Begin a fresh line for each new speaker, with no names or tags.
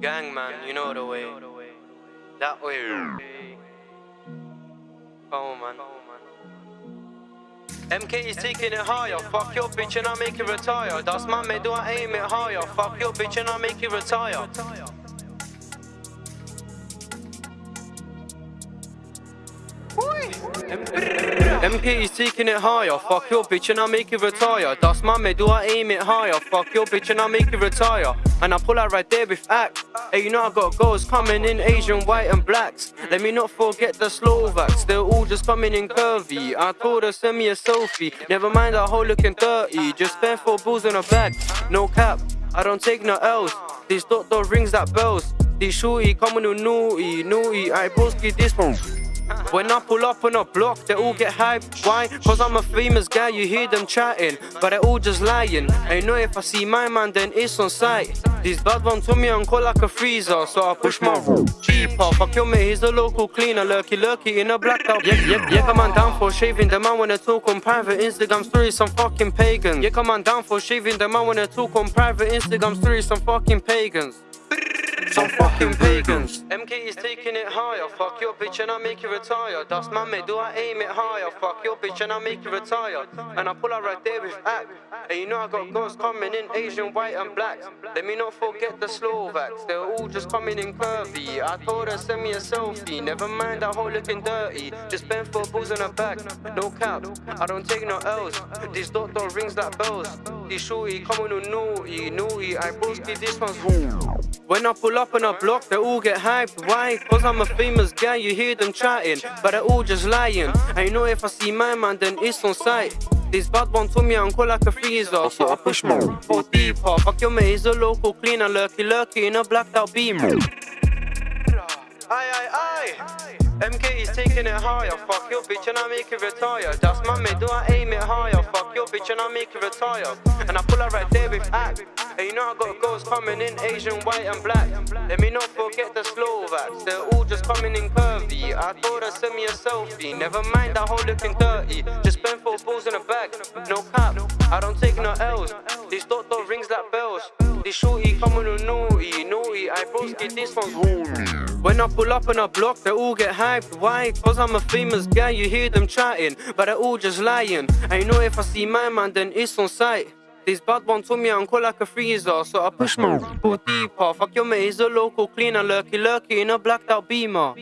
Gang man, you know the way. That way. Come on, man. MK is taking it higher. Fuck your bitch and I make it retire. That's my mate, do I aim it higher? Fuck your bitch and I make it retire. Is taking it higher. Fuck your bitch and I make it retire. That's my do I aim it higher? Fuck your bitch and I make it retire. And I pull out right there with act. Hey, you know I got goals coming in Asian, white and blacks. Let me not forget the Slovaks. They're all just coming in curvy. I told her send me a selfie. Never mind that whole looking dirty. Just spend four bulls in a bag. No cap. I don't take no else These doctor rings that bells. These shorty coming with naughty, naughty. I broski this one. When I pull up on a block, they all get hyped. Why? Cause I'm a famous guy, you hear them chatting, but they all just lying. I know if I see my man, then it's on sight. These bad ones told me I'm cold like a freezer, so I push my Jeep off. Fuck your mate, he's a local cleaner, lurky lurky in a blacked out. Yeah, yeah, yeah, come on down for shaving. The man wanna talk on private Instagram stories, some fucking pagans. Yeah, come on down for shaving. The man wanna talk on private Instagram stories, some fucking pagans. Some fucking pagans. MK is taking it higher. Fuck your bitch and I make you retire. That's my mate, do I aim it higher? Fuck your bitch and I make you retire. And I pull out right there with act. And you know I got girls coming in Asian, white and black. Let me not forget the Slovaks. They're all just coming in curvy. I told her send me a selfie. Never mind that whole looking dirty. Just spend four bulls in her back. No cap. I don't take no L's. These doctor rings like bells. These shorty coming with naughty, naughty. I broski this one's when I pull up on a block, they all get hyped. Why? Cause I'm a famous guy, you hear them chatting, but they're all just lying. I know if I see my man, then it's on sight. This bad one told me I'm cool like a freezer, so I push more. Go deeper. Fuck your mate, he's a local cleaner, lurky lurky in a blacked out beamer. Aye, aye, aye. MK is taking it higher. Fuck your bitch and I make it retire. That's my mate, do I aim it higher? Fuck your bitch and I make it retire. And I pull her right there with act. And you know I got girls coming in Asian, white and black. Let me not forget the Slovaks. They're all just coming in curvy. I told her send me a selfie. Never mind that whole looking dirty. Just spend four balls in a bag. No cap. I don't take no L's. These doctor rings like bells. This shorty coming with naughty, naughty. I broski this one's when I pull up on a block, they all get hyped. Why? Cause I'm a famous guy, you hear them chatting, but they're all just lying. I know if I see my man, then it's on sight. This bad ones told me I'm cool like a freezer, so I push my pull deeper. Fuck your mate, he's a local cleaner, lurky lurky in a blacked out beamer.